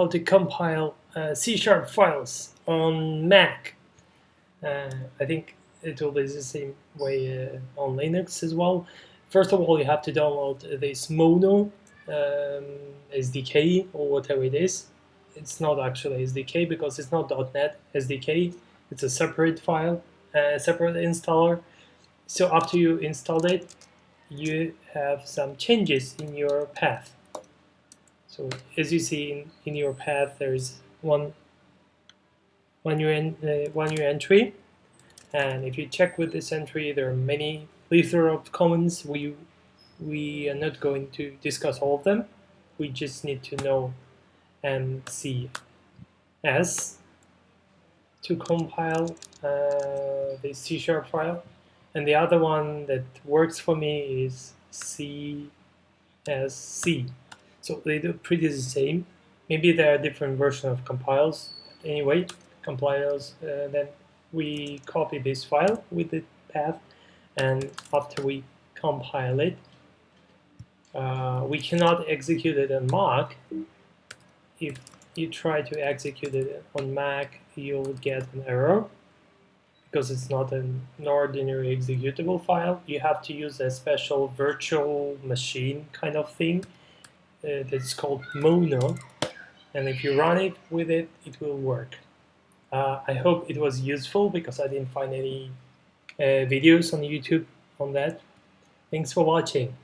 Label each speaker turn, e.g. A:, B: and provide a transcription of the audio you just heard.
A: how to compile uh, C-sharp files on Mac. Uh, I think it will be the same way uh, on Linux as well. First of all, you have to download this Mono um, SDK or whatever it is. It's not actually SDK because it's not .NET SDK. It's a separate file, a separate installer. So after you install it, you have some changes in your path. So as you see in, in your path, there's one one new, en uh, one new entry, and if you check with this entry, there are many plethora of comments. We we are not going to discuss all of them. We just need to know and see S to compile uh, the C sharp file. And the other one that works for me is CSC. So they do pretty the same. Maybe there are different versions of compiles. Anyway, compilers, uh, then we copy this file with the path and after we compile it, uh, we cannot execute it on Mac. If you try to execute it on Mac, you'll get an error because it's not an ordinary executable file. You have to use a special virtual machine kind of thing that's called Mono. And if you run it with it, it will work. Uh, I hope it was useful because I didn't find any uh, videos on YouTube on that. Thanks for watching.